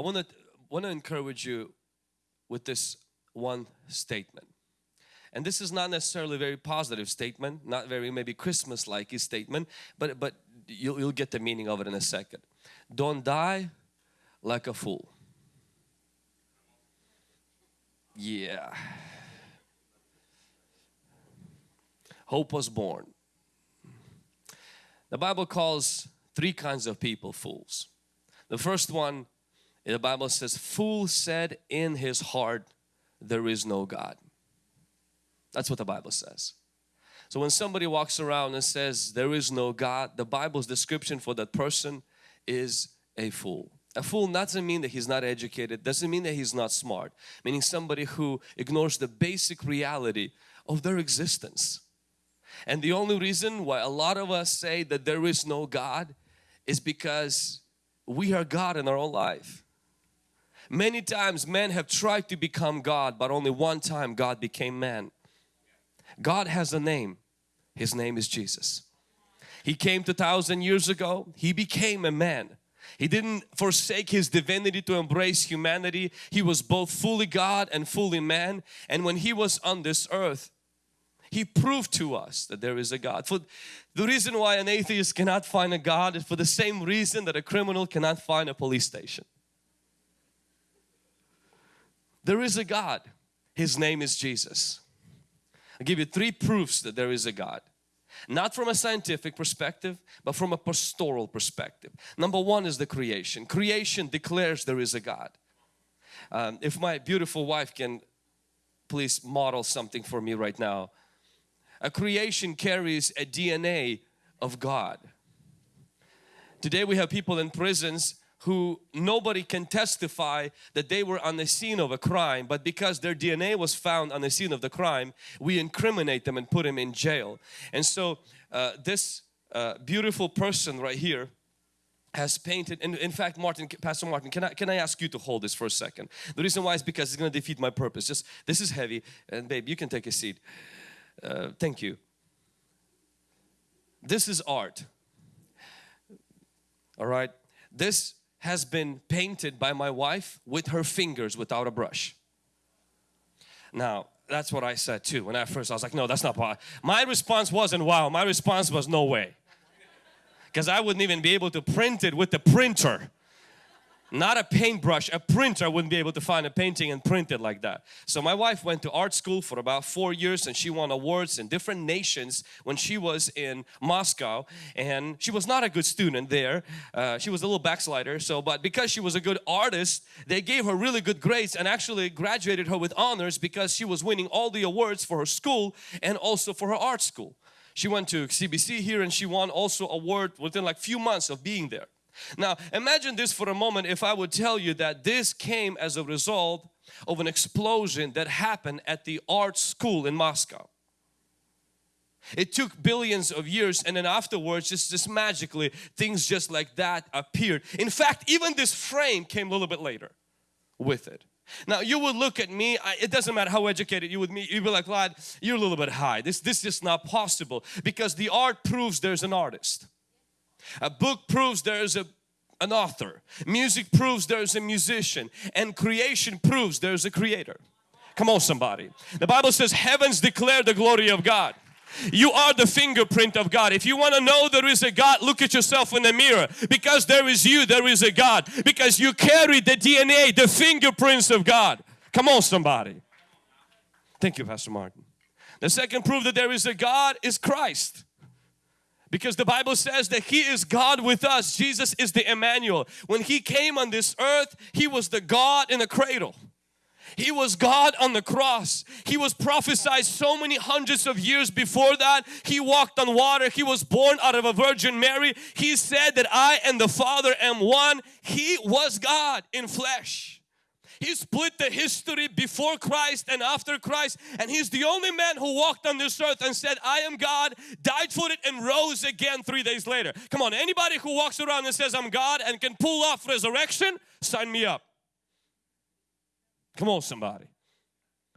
I want to want to encourage you with this one statement. And this is not necessarily a very positive statement, not very maybe Christmas-like statement, but, but you'll, you'll get the meaning of it in a second. Don't die like a fool. Yeah. Hope was born. The Bible calls three kinds of people fools. The first one, the Bible says, fool said in his heart, there is no God. That's what the Bible says. So when somebody walks around and says there is no God, the Bible's description for that person is a fool. A fool doesn't mean that he's not educated, doesn't mean that he's not smart, meaning somebody who ignores the basic reality of their existence. And the only reason why a lot of us say that there is no God is because we are God in our own life. Many times men have tried to become God but only one time God became man. God has a name. His name is Jesus. He came 2000 years ago. He became a man. He didn't forsake his divinity to embrace humanity. He was both fully God and fully man. And when he was on this earth, he proved to us that there is a God. For the reason why an atheist cannot find a God is for the same reason that a criminal cannot find a police station. There is a God. His name is Jesus. I'll give you three proofs that there is a God. Not from a scientific perspective, but from a pastoral perspective. Number one is the creation. Creation declares there is a God. Um, if my beautiful wife can please model something for me right now. A creation carries a DNA of God. Today we have people in prisons who nobody can testify that they were on the scene of a crime but because their DNA was found on the scene of the crime we incriminate them and put them in jail. And so uh, this uh, beautiful person right here has painted and in fact Martin Pastor Martin can I can I ask you to hold this for a second? The reason why is because it's going to defeat my purpose. Just this is heavy and babe you can take a seat. Uh, thank you. This is art. All right? This has been painted by my wife with her fingers without a brush. Now, that's what I said too. When I first, I was like, no, that's not possible. My response wasn't wow. My response was no way. Because I wouldn't even be able to print it with the printer not a paintbrush, a printer wouldn't be able to find a painting and print it like that. So my wife went to art school for about four years and she won awards in different nations when she was in Moscow and she was not a good student there. Uh, she was a little backslider so but because she was a good artist they gave her really good grades and actually graduated her with honors because she was winning all the awards for her school and also for her art school. She went to CBC here and she won also award within like few months of being there. Now imagine this for a moment if I would tell you that this came as a result of an explosion that happened at the art school in Moscow. It took billions of years and then afterwards just, just magically things just like that appeared. In fact even this frame came a little bit later with it. Now you would look at me, I, it doesn't matter how educated you would me, you'd be like, lad, you're a little bit high. This, this is not possible because the art proves there's an artist. A book proves there is a an author. Music proves there's a musician and creation proves there's a creator. Come on somebody. The Bible says heavens declare the glory of God. You are the fingerprint of God. If you want to know there is a God, look at yourself in the mirror. Because there is you, there is a God. Because you carry the DNA, the fingerprints of God. Come on somebody. Thank you Pastor Martin. The second proof that there is a God is Christ. Because the Bible says that He is God with us. Jesus is the Emmanuel. When He came on this earth, He was the God in the cradle. He was God on the cross. He was prophesied so many hundreds of years before that. He walked on water. He was born out of a Virgin Mary. He said that I and the Father am one. He was God in flesh. He split the history before Christ and after Christ and He's the only man who walked on this earth and said I am God, died for it and rose again three days later. Come on, anybody who walks around and says I'm God and can pull off resurrection, sign me up. Come on somebody.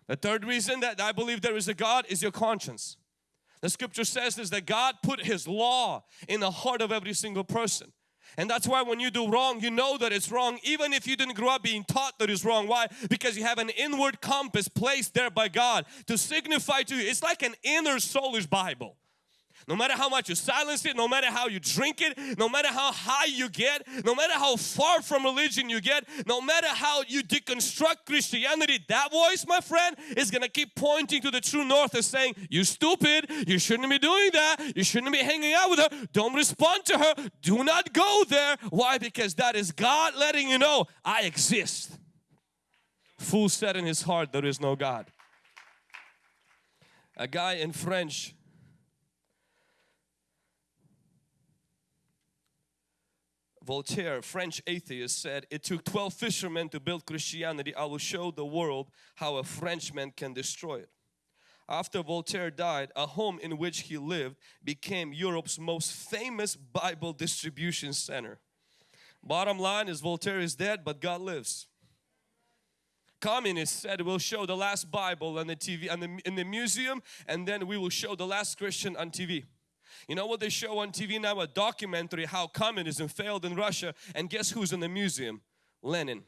The third reason that I believe there is a God is your conscience. The scripture says is that God put His law in the heart of every single person. And that's why when you do wrong, you know that it's wrong even if you didn't grow up being taught that it's wrong. Why? Because you have an inward compass placed there by God to signify to you. It's like an inner soulish Bible. No matter how much you silence it, no matter how you drink it, no matter how high you get, no matter how far from religion you get, no matter how you deconstruct Christianity, that voice, my friend, is going to keep pointing to the true north and saying, you stupid, you shouldn't be doing that, you shouldn't be hanging out with her, don't respond to her, do not go there. Why? Because that is God letting you know, I exist. Fool said in his heart, there is no God. A guy in French Voltaire, French atheist, said, It took 12 fishermen to build Christianity. I will show the world how a Frenchman can destroy it. After Voltaire died, a home in which he lived became Europe's most famous Bible distribution center. Bottom line is Voltaire is dead, but God lives. Communists said we'll show the last Bible on the TV and in the museum and then we will show the last Christian on TV. You know what they show on TV now? A documentary how communism failed in Russia and guess who's in the museum? Lenin.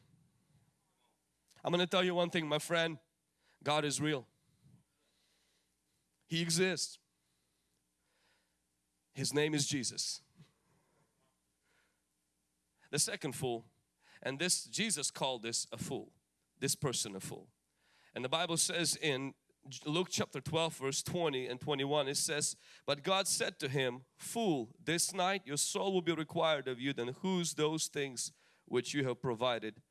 I'm going to tell you one thing my friend, God is real. He exists. His name is Jesus. The second fool, and this Jesus called this a fool, this person a fool. And the Bible says in Luke chapter 12 verse 20 and 21 it says but God said to him fool this night your soul will be required of you then whose those things which you have provided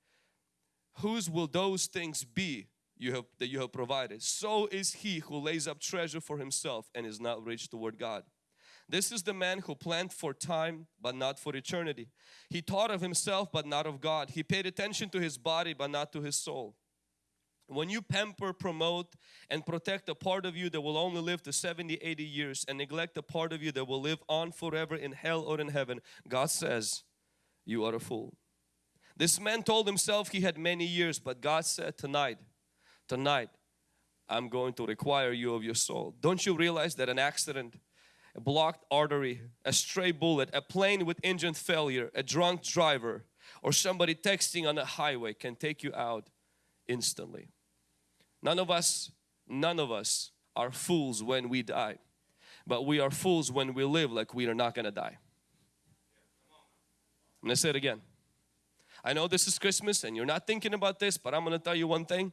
whose will those things be you have that you have provided so is he who lays up treasure for himself and is not rich toward God. This is the man who planned for time but not for eternity. He thought of himself but not of God. He paid attention to his body but not to his soul when you pamper, promote and protect a part of you that will only live to 70, 80 years and neglect a part of you that will live on forever in hell or in heaven, God says, you are a fool. This man told himself he had many years, but God said tonight, tonight, I'm going to require you of your soul. Don't you realize that an accident, a blocked artery, a stray bullet, a plane with engine failure, a drunk driver, or somebody texting on the highway can take you out instantly. None of us, none of us are fools when we die. But we are fools when we live like we are not going to die. I'm going to say it again. I know this is Christmas and you're not thinking about this, but I'm going to tell you one thing.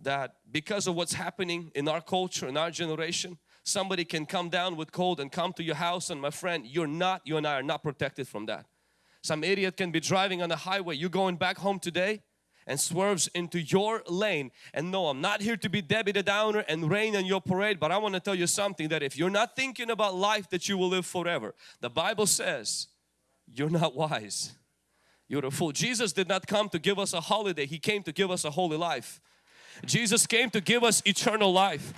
That because of what's happening in our culture, in our generation, somebody can come down with cold and come to your house and my friend, you're not, you and I are not protected from that. Some idiot can be driving on the highway, you're going back home today and swerves into your lane. And no I'm not here to be Debbie the Downer and rain on your parade but I want to tell you something that if you're not thinking about life that you will live forever. The Bible says you're not wise. You're a fool. Jesus did not come to give us a holiday. He came to give us a holy life. Jesus came to give us eternal life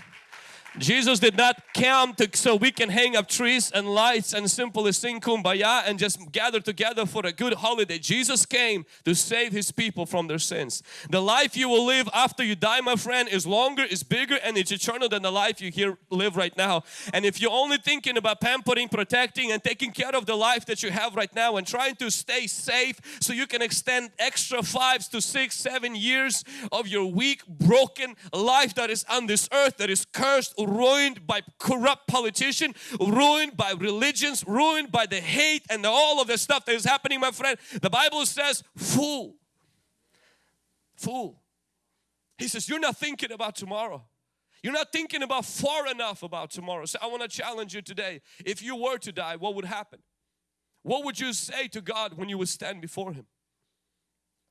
Jesus did not come to, so we can hang up trees and lights and simply sing kumbaya and just gather together for a good holiday. Jesus came to save His people from their sins. The life you will live after you die, my friend, is longer, is bigger and it's eternal than the life you here live right now. And if you're only thinking about pampering, protecting and taking care of the life that you have right now and trying to stay safe so you can extend extra five to six, seven years of your weak, broken life that is on this earth that is cursed, ruined by corrupt politician, ruined by religions, ruined by the hate and the, all of the stuff that is happening, my friend. The Bible says, fool. Fool. He says, you're not thinking about tomorrow. You're not thinking about far enough about tomorrow. So I want to challenge you today. If you were to die, what would happen? What would you say to God when you would stand before Him?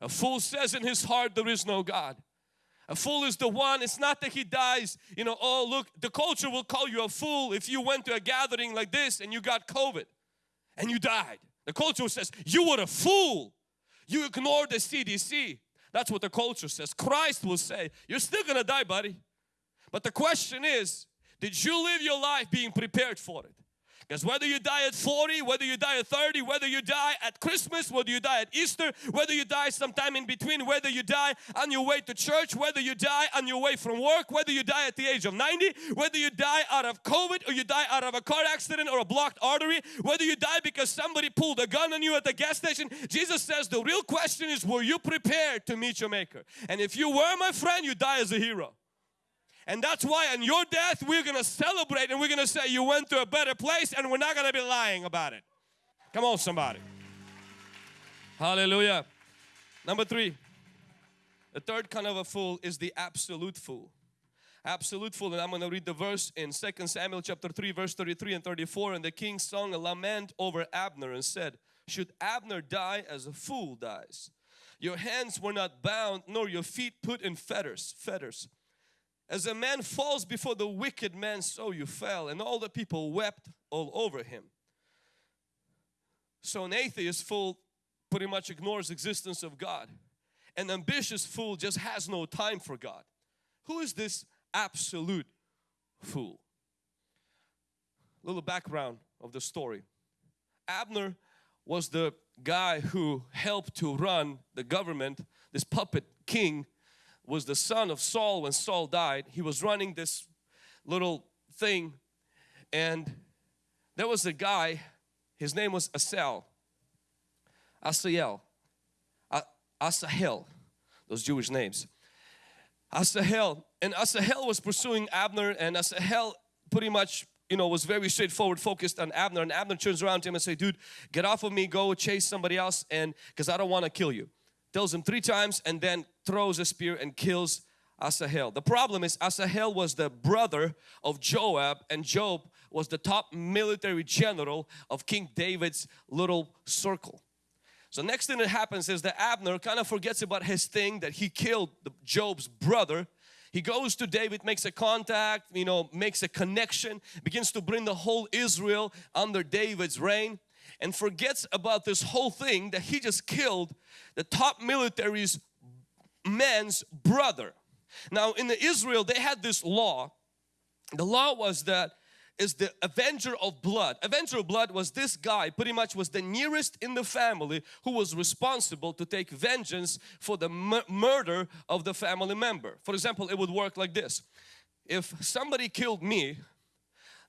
A fool says in his heart there is no God. A fool is the one, it's not that he dies, you know, oh look, the culture will call you a fool if you went to a gathering like this and you got COVID and you died. The culture says, you were a fool. You ignored the CDC. That's what the culture says. Christ will say, you're still gonna die buddy. But the question is, did you live your life being prepared for it? Because whether you die at 40, whether you die at 30, whether you die at Christmas, whether you die at Easter, whether you die sometime in between, whether you die on your way to church, whether you die on your way from work, whether you die at the age of 90, whether you die out of COVID or you die out of a car accident or a blocked artery, whether you die because somebody pulled a gun on you at the gas station, Jesus says the real question is were you prepared to meet your maker? And if you were my friend, you die as a hero. And that's why on your death we're going to celebrate and we're going to say you went to a better place and we're not going to be lying about it. Come on somebody. Hallelujah. Number three. The third kind of a fool is the absolute fool. Absolute fool and I'm going to read the verse in 2 Samuel chapter 3 verse 33 and 34 and the king sung a lament over Abner and said should Abner die as a fool dies your hands were not bound nor your feet put in fetters fetters as a man falls before the wicked man, so you fell. And all the people wept all over him. So an atheist fool pretty much ignores existence of God. An ambitious fool just has no time for God. Who is this absolute fool? Little background of the story. Abner was the guy who helped to run the government, this puppet king was the son of Saul when Saul died. He was running this little thing and there was a guy, his name was Asel, Asael, Asahel, those Jewish names. Asahel, and Asahel was pursuing Abner and Asahel pretty much you know was very straightforward focused on Abner and Abner turns around to him and say dude get off of me go chase somebody else and because I don't want to kill you tells him three times and then throws a spear and kills Asahel. The problem is Asahel was the brother of Joab and Joab was the top military general of King David's little circle. So next thing that happens is that Abner kind of forgets about his thing that he killed Joab's brother. He goes to David, makes a contact, you know, makes a connection, begins to bring the whole Israel under David's reign and forgets about this whole thing that he just killed the top military's man's brother. Now in Israel they had this law. The law was that is the avenger of blood. Avenger of blood was this guy pretty much was the nearest in the family who was responsible to take vengeance for the murder of the family member. For example, it would work like this. If somebody killed me,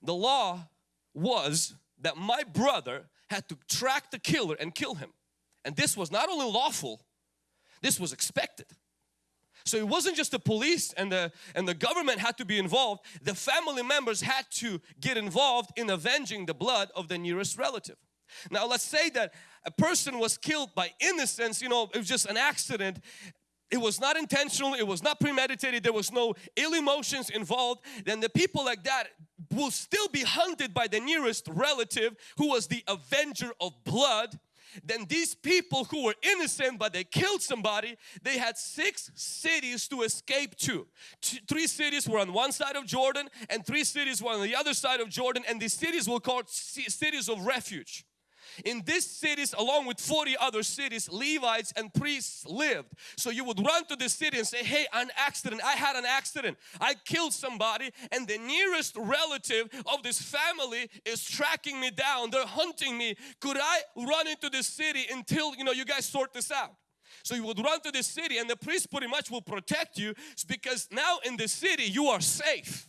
the law was that my brother had to track the killer and kill him. And this was not only lawful, this was expected. So it wasn't just the police and the, and the government had to be involved, the family members had to get involved in avenging the blood of the nearest relative. Now let's say that a person was killed by innocence, you know, it was just an accident. It was not intentional, it was not premeditated, there was no ill emotions involved. Then the people like that will still be hunted by the nearest relative who was the avenger of blood. Then these people who were innocent but they killed somebody they had six cities to escape to. Three cities were on one side of Jordan and three cities were on the other side of Jordan and these cities were called cities of refuge in these cities along with 40 other cities Levites and priests lived. So you would run to the city and say hey an accident I had an accident I killed somebody and the nearest relative of this family is tracking me down they're hunting me could I run into the city until you know you guys sort this out. So you would run to the city and the priest pretty much will protect you because now in the city you are safe.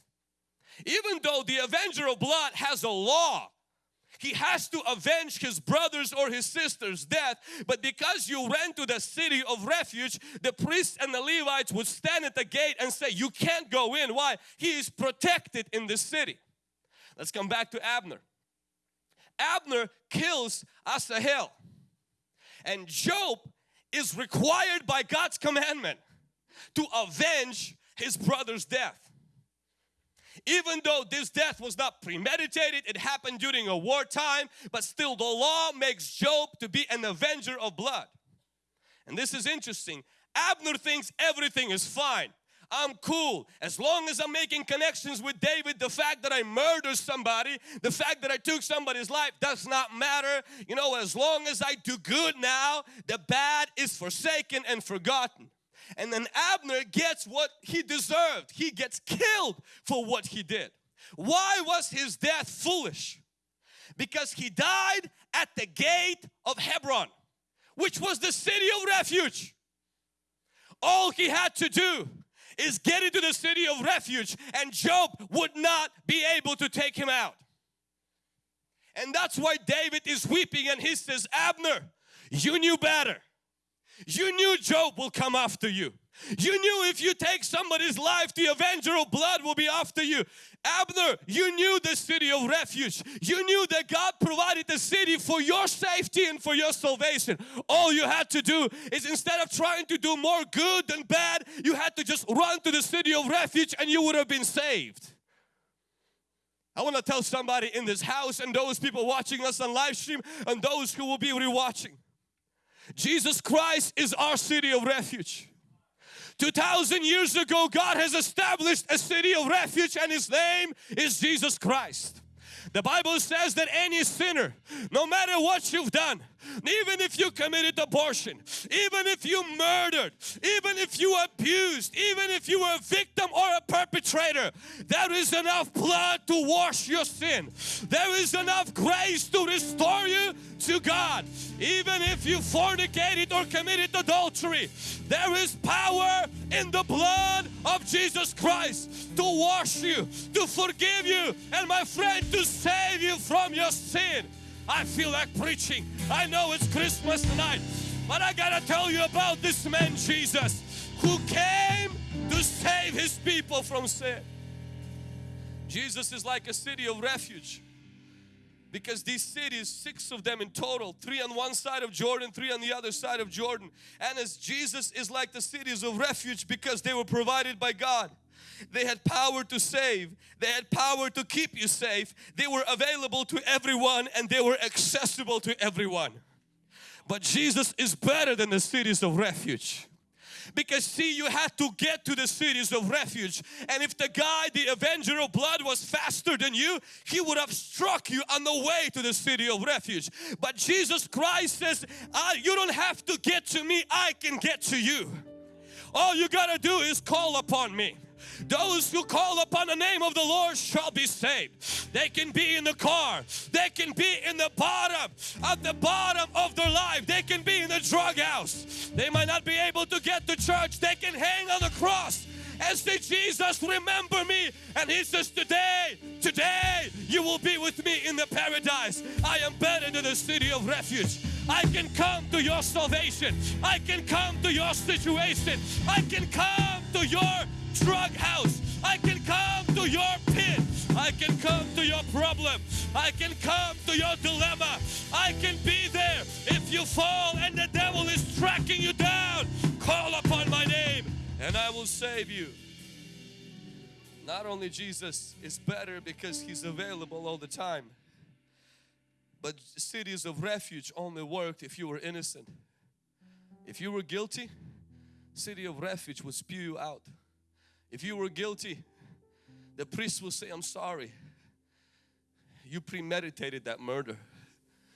Even though the avenger of blood has a law he has to avenge his brothers or his sisters death but because you ran to the city of refuge the priests and the Levites would stand at the gate and say you can't go in. Why? He is protected in the city. Let's come back to Abner. Abner kills Asahel. And Joab is required by God's commandment to avenge his brother's death even though this death was not premeditated, it happened during a wartime, but still the law makes Joab to be an avenger of blood. And this is interesting. Abner thinks everything is fine. I'm cool. As long as I'm making connections with David, the fact that I murdered somebody, the fact that I took somebody's life does not matter. You know, as long as I do good now, the bad is forsaken and forgotten. And then Abner gets what he deserved. He gets killed for what he did. Why was his death foolish? because he died at the gate of Hebron, which was the city of refuge. All he had to do is get into the city of refuge and Joab would not be able to take him out. And that's why David is weeping and he says, Abner, you knew better. You knew Joab will come after you. You knew if you take somebody's life, the avenger of blood will be after you. Abner, you knew the city of refuge. You knew that God provided the city for your safety and for your salvation. All you had to do is instead of trying to do more good than bad, you had to just run to the city of refuge and you would have been saved. I want to tell somebody in this house and those people watching us on live stream and those who will be rewatching. Jesus Christ is our city of refuge. 2000 years ago God has established a city of refuge and His name is Jesus Christ. The Bible says that any sinner, no matter what you've done, even if you committed abortion, even if you murdered, even if you abused, even if you were a victim or a perpetrator, there is enough blood to wash your sin. There is enough grace to restore you to God. Even if you fornicated or committed adultery, there is power in the blood of Jesus Christ to wash you, to forgive you, and my friend, to save you from your sin. I feel like preaching. I know it's Christmas night, but I gotta tell you about this man Jesus who came to save his people from sin. Jesus is like a city of refuge because these cities, six of them in total, three on one side of Jordan, three on the other side of Jordan. And as Jesus is like the cities of refuge because they were provided by God. They had power to save. They had power to keep you safe. They were available to everyone and they were accessible to everyone. But Jesus is better than the cities of refuge. Because see, you had to get to the cities of refuge. And if the guy, the avenger of blood was faster than you, he would have struck you on the way to the city of refuge. But Jesus Christ says, ah, you don't have to get to me, I can get to you. All you gotta do is call upon me. Those who call upon the name of the Lord shall be saved. They can be in the car. They can be in the bottom, at the bottom of their life. They can be in the drug house. They might not be able to get to church. They can hang on the cross and say, Jesus, remember me. And He says, today, today, you will be with me in the paradise. I am better than the city of refuge. I can come to your salvation. I can come to your situation. I can come to your drug house. I can come to your pit. I can come to your problem. I can come to your dilemma. I can be there. If you fall and the devil is tracking you down, call upon my name and I will save you. Not only Jesus is better because He's available all the time, but cities of refuge only worked if you were innocent. If you were guilty, city of refuge would spew you out. If you were guilty, the priest will say, I'm sorry. You premeditated that murder.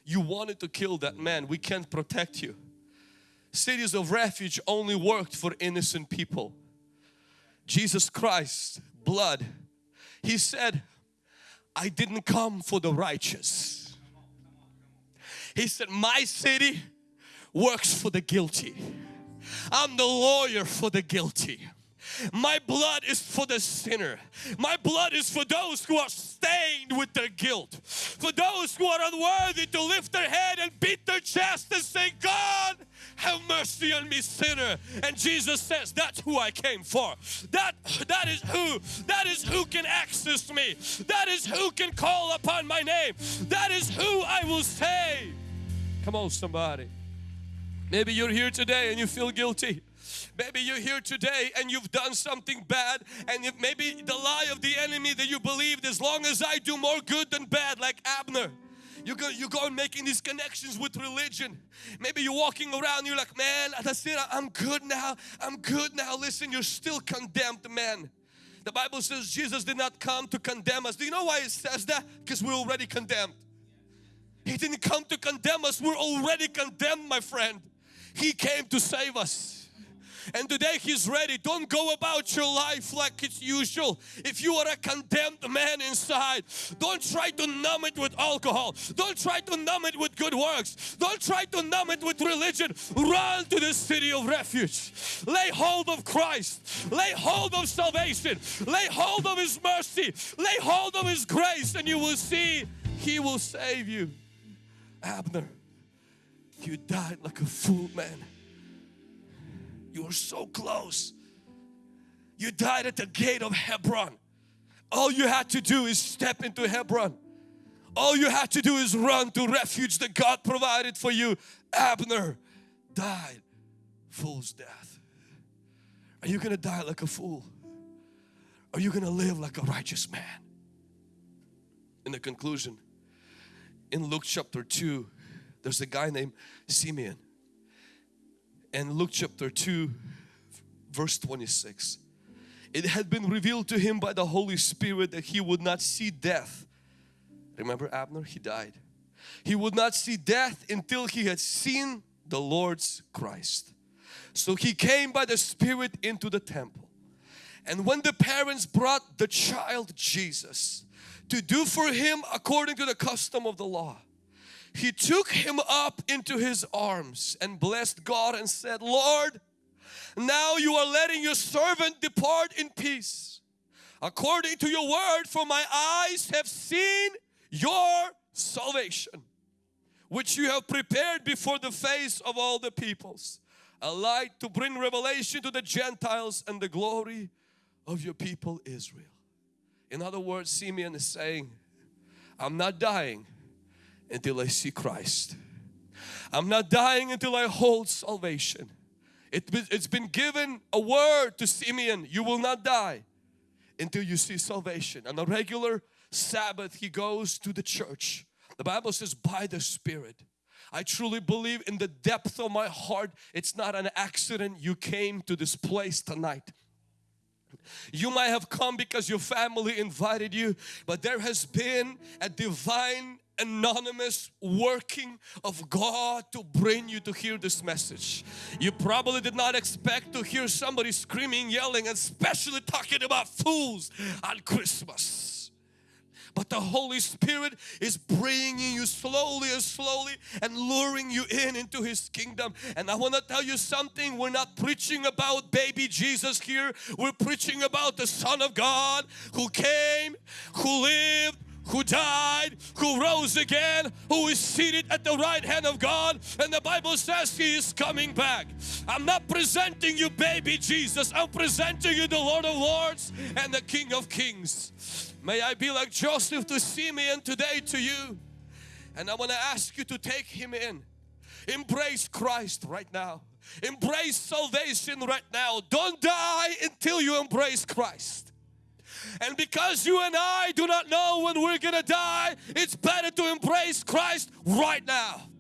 You wanted to kill that man. We can't protect you. Cities of refuge only worked for innocent people. Jesus Christ, blood. He said, I didn't come for the righteous. He said, my city works for the guilty. I'm the lawyer for the guilty. My blood is for the sinner. My blood is for those who are stained with their guilt. For those who are unworthy to lift their head and beat their chest and say, God, have mercy on me sinner. And Jesus says, that's who I came for. That, that is who, that is who can access me. That is who can call upon my name. That is who I will save. Come on somebody. Maybe you're here today and you feel guilty. Maybe you're here today and you've done something bad and maybe the lie of the enemy that you believed as long as I do more good than bad like Abner. You go, you go making these connections with religion. Maybe you're walking around, you're like, man, that's it, I'm good now, I'm good now. Listen, you're still condemned, man. The Bible says Jesus did not come to condemn us. Do you know why it says that? Because we're already condemned. He didn't come to condemn us, we're already condemned, my friend. He came to save us. And today He's ready. Don't go about your life like it's usual. If you are a condemned man inside, don't try to numb it with alcohol. Don't try to numb it with good works. Don't try to numb it with religion. Run to the city of refuge. Lay hold of Christ. Lay hold of salvation. Lay hold of His mercy. Lay hold of His grace and you will see He will save you. Abner, you died like a fool man. You were so close. You died at the gate of Hebron. All you had to do is step into Hebron. All you had to do is run to refuge that God provided for you. Abner died fool's death. Are you gonna die like a fool? Are you gonna live like a righteous man? In the conclusion, in Luke chapter 2, there's a guy named Simeon. And Luke chapter 2, verse 26. It had been revealed to him by the Holy Spirit that he would not see death. Remember Abner? He died. He would not see death until he had seen the Lord's Christ. So he came by the Spirit into the temple. And when the parents brought the child Jesus to do for him according to the custom of the law, he took him up into his arms and blessed God and said, Lord, now you are letting your servant depart in peace according to your word for my eyes have seen your salvation which you have prepared before the face of all the peoples a light to bring revelation to the Gentiles and the glory of your people Israel. In other words, Simeon is saying, I'm not dying until I see Christ. I'm not dying until I hold salvation. It, it's been given a word to Simeon, you will not die until you see salvation. On a regular Sabbath, he goes to the church. The Bible says by the Spirit. I truly believe in the depth of my heart, it's not an accident you came to this place tonight. You might have come because your family invited you, but there has been a divine anonymous working of God to bring you to hear this message. You probably did not expect to hear somebody screaming, yelling, and especially talking about fools on Christmas. But the Holy Spirit is bringing you slowly and slowly and luring you in into His kingdom. And I want to tell you something, we're not preaching about baby Jesus here. We're preaching about the Son of God who came, who lived, who died, who rose again, who is seated at the right hand of God and the Bible says He is coming back. I'm not presenting you baby Jesus, I'm presenting you the Lord of Lords and the King of Kings. May I be like Joseph to Simeon today to you and I want to ask you to take Him in. Embrace Christ right now. Embrace salvation right now. Don't die until you embrace Christ. And because you and I do not know when we're gonna die, it's better to embrace Christ right now.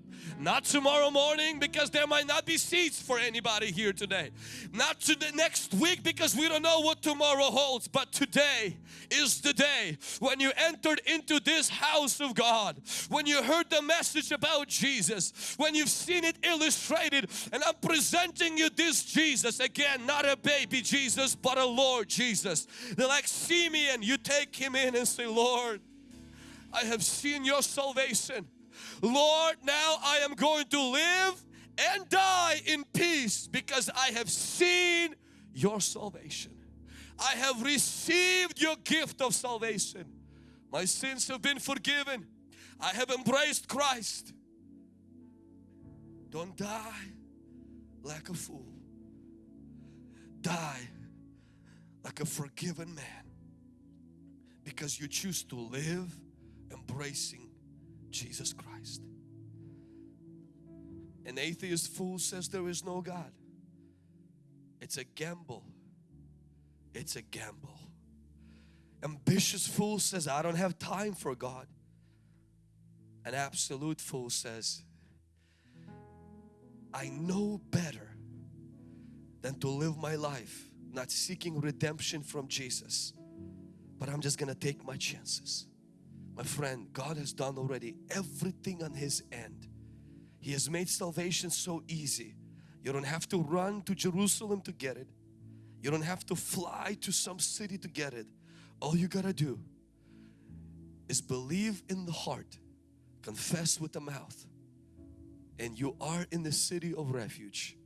Not tomorrow morning because there might not be seats for anybody here today. Not to the next week because we don't know what tomorrow holds. But today is the day when you entered into this house of God. When you heard the message about Jesus. When you've seen it illustrated. And I'm presenting you this Jesus. Again, not a baby Jesus but a Lord Jesus. They're like Simeon. You take Him in and say, Lord, I have seen your salvation. Lord, now I am going to live and die in peace because I have seen your salvation. I have received your gift of salvation. My sins have been forgiven. I have embraced Christ. Don't die like a fool. Die like a forgiven man because you choose to live embracing Jesus Christ. An atheist fool says there is no God. It's a gamble. It's a gamble. Ambitious fool says I don't have time for God. An absolute fool says I know better than to live my life not seeking redemption from Jesus but I'm just gonna take my chances my friend, God has done already everything on His end. He has made salvation so easy. You don't have to run to Jerusalem to get it. You don't have to fly to some city to get it. All you gotta do is believe in the heart, confess with the mouth, and you are in the city of refuge.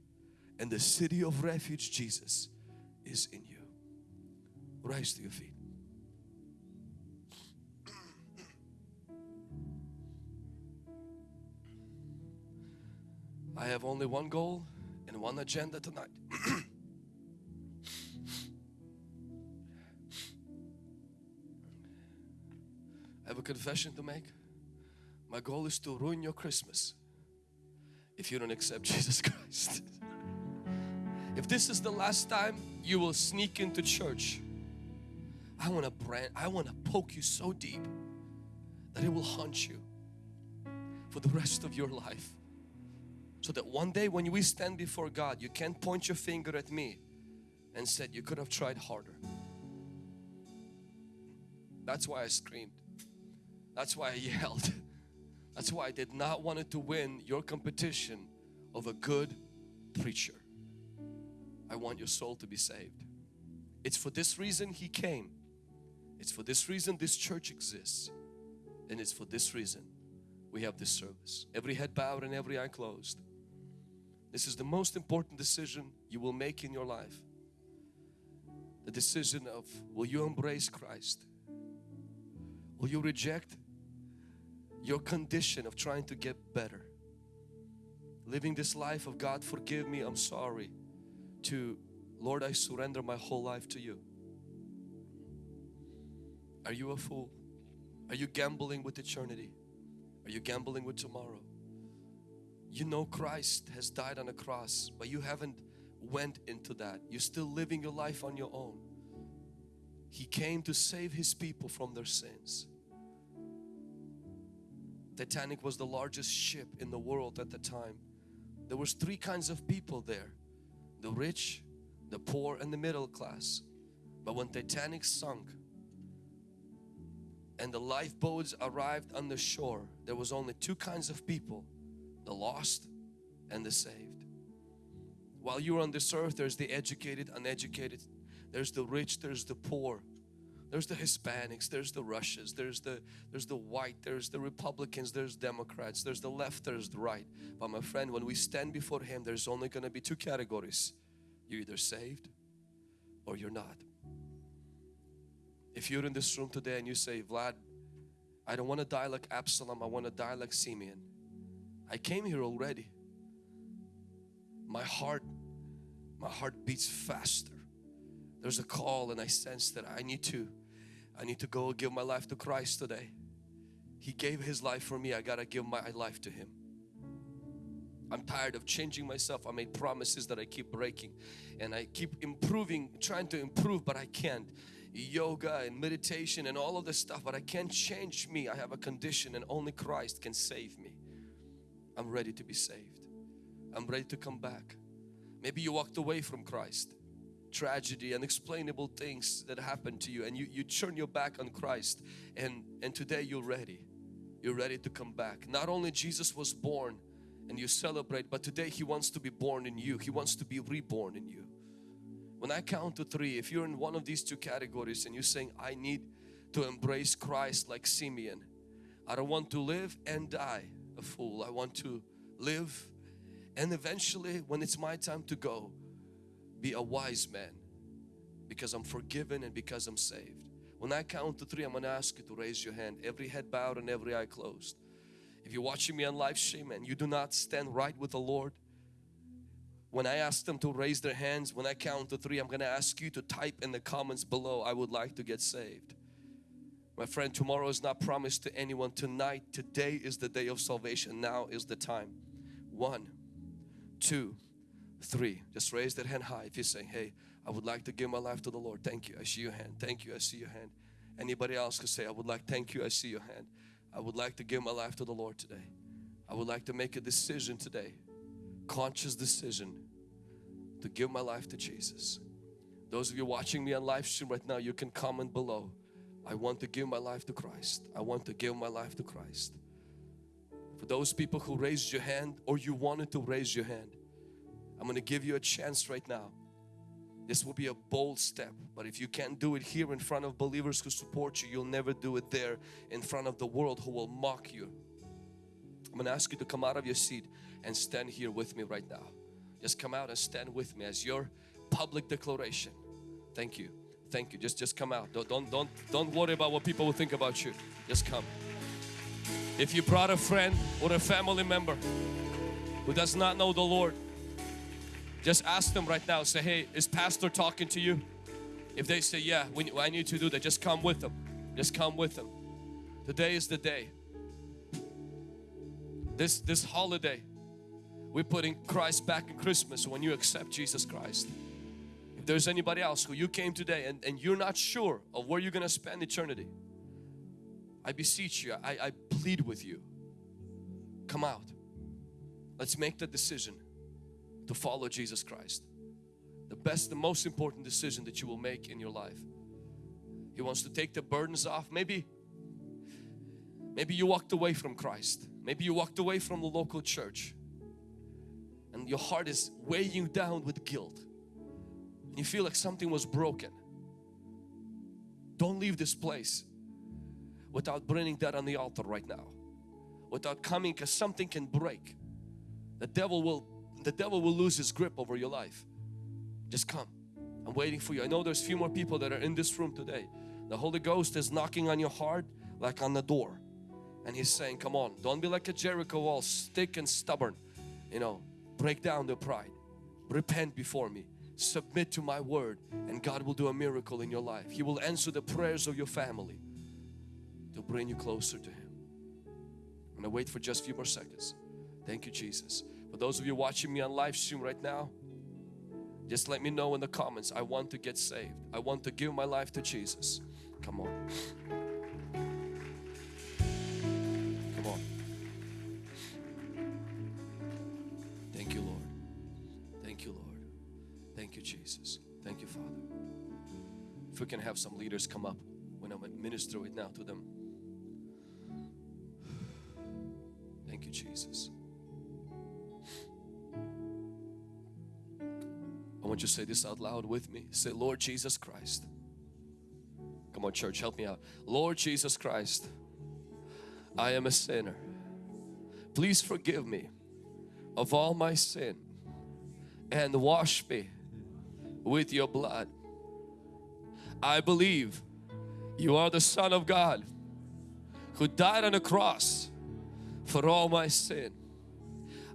And the city of refuge, Jesus, is in you. Rise to your feet. I have only one goal and one agenda tonight. I have a confession to make. My goal is to ruin your Christmas if you don't accept Jesus Christ. if this is the last time you will sneak into church, I want to brand, I want to poke you so deep that it will haunt you for the rest of your life. So that one day when we stand before God, you can't point your finger at me and said you could have tried harder. That's why I screamed. That's why I yelled. That's why I did not want it to win your competition of a good preacher. I want your soul to be saved. It's for this reason He came. It's for this reason this church exists. And it's for this reason we have this service. Every head bowed and every eye closed. This is the most important decision you will make in your life. The decision of will you embrace Christ? Will you reject your condition of trying to get better? Living this life of God forgive me, I'm sorry to Lord I surrender my whole life to you. Are you a fool? Are you gambling with eternity? Are you gambling with tomorrow? You know Christ has died on a cross but you haven't went into that. You're still living your life on your own. He came to save His people from their sins. Titanic was the largest ship in the world at the time. There was three kinds of people there. The rich, the poor and the middle class. But when Titanic sunk and the lifeboats arrived on the shore, there was only two kinds of people. The lost and the saved. While you're on this earth, there's the educated, uneducated. There's the rich, there's the poor. There's the Hispanics, there's the Russians, there's the there's the white, there's the Republicans, there's Democrats, there's the left, there's the right. But my friend, when we stand before Him, there's only going to be two categories. You're either saved or you're not. If you're in this room today and you say, Vlad, I don't want to die like Absalom, I want to die like Simeon. I came here already. My heart, my heart beats faster. There's a call and I sense that I need to I need to go give my life to Christ today. He gave His life for me. I gotta give my life to Him. I'm tired of changing myself. I made promises that I keep breaking and I keep improving trying to improve but I can't. Yoga and meditation and all of this stuff but I can't change me. I have a condition and only Christ can save me I'm ready to be saved I'm ready to come back maybe you walked away from Christ tragedy, unexplainable things that happened to you and you, you turn your back on Christ and, and today you're ready. You're ready to come back. Not only Jesus was born and you celebrate but today He wants to be born in you. He wants to be reborn in you. When I count to three, if you're in one of these two categories and you're saying I need to embrace Christ like Simeon. I don't want to live and die a fool. I want to live and eventually when it's my time to go be a wise man because I'm forgiven and because I'm saved. When I count to three, I'm going to ask you to raise your hand. Every head bowed and every eye closed. If you're watching me on live stream and you do not stand right with the Lord, when I ask them to raise their hands, when I count to three, I'm going to ask you to type in the comments below, I would like to get saved. My friend, tomorrow is not promised to anyone. Tonight, today is the day of salvation. Now is the time. One, two, three. Just raise that hand high. If you're saying hey I would like to give my life to the Lord thank you. I see your hand. Thank you. I see your hand. Anybody else could say I would like thank you. I see your hand. I would like to give my life to the Lord today. I would like to make a decision today conscious decision to give my life to Jesus. Those of you watching me on live stream right now you can comment below I want to give my life to Christ I want to give my life to Christ for those people who raised your hand or you wanted to raise your hand I'm gonna give you a chance right now. This will be a bold step, but if you can't do it here in front of believers who support you, you'll never do it there in front of the world who will mock you. I'm gonna ask you to come out of your seat and stand here with me right now. Just come out and stand with me as your public declaration. Thank you. Thank you. Just just come out. Don't don't don't don't worry about what people will think about you. Just come. If you brought a friend or a family member who does not know the Lord, just ask them right now. Say, hey, is pastor talking to you? If they say, yeah, we, I need to do that, just come with them. Just come with them. Today is the day. This, this holiday, we're putting Christ back in Christmas when you accept Jesus Christ. There's anybody else who you came today and, and you're not sure of where you're going to spend eternity, I beseech you, I, I plead with you, come out. Let's make the decision to follow Jesus Christ. The best, the most important decision that you will make in your life. He wants to take the burdens off. Maybe, maybe you walked away from Christ. Maybe you walked away from the local church and your heart is weighing you down with guilt. You feel like something was broken. Don't leave this place without bringing that on the altar right now. Without coming because something can break. The devil will the devil will lose his grip over your life. Just come. I'm waiting for you. I know there's few more people that are in this room today. The Holy Ghost is knocking on your heart like on the door. And He's saying, come on, don't be like a Jericho wall, stick and stubborn. You know, break down the pride. Repent before me. Submit to my word and God will do a miracle in your life. He will answer the prayers of your family to bring you closer to Him. I'm to wait for just a few more seconds. Thank you, Jesus. For those of you watching me on live stream right now, just let me know in the comments. I want to get saved. I want to give my life to Jesus. Come on. You, Jesus. Thank you, Father. If we can have some leaders come up when I'm minister right now to them. Thank you, Jesus. I want you to say this out loud with me. Say, Lord Jesus Christ. Come on, church, help me out. Lord Jesus Christ, I am a sinner. Please forgive me of all my sin and wash me with your blood. I believe you are the Son of God who died on the cross for all my sin.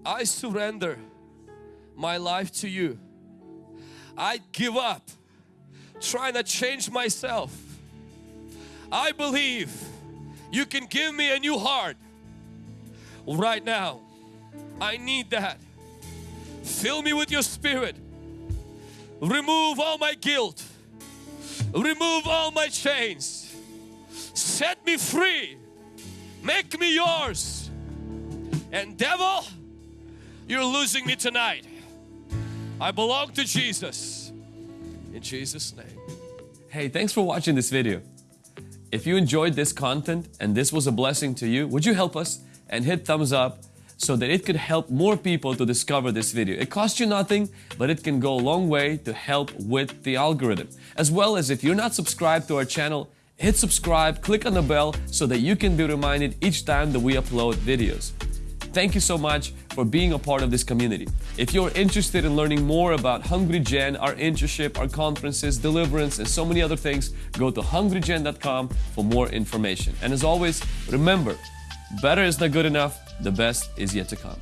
I surrender my life to you I give up trying to change myself. I believe you can give me a new heart right now. I need that. Fill me with your spirit. Remove all my guilt. Remove all my chains. Set me free. Make me yours. And devil, you're losing me tonight. I belong to Jesus. In Jesus' name. Hey, thanks for watching this video. If you enjoyed this content and this was a blessing to you, would you help us and hit thumbs up so that it could help more people to discover this video. It costs you nothing, but it can go a long way to help with the algorithm. As well as if you're not subscribed to our channel, hit subscribe, click on the bell so that you can be reminded each time that we upload videos. Thank you so much for being a part of this community. If you're interested in learning more about Hungry Gen, our internship, our conferences, deliverance, and so many other things, go to hungrygen.com for more information. And as always, remember, better is not good enough, the best is yet to come.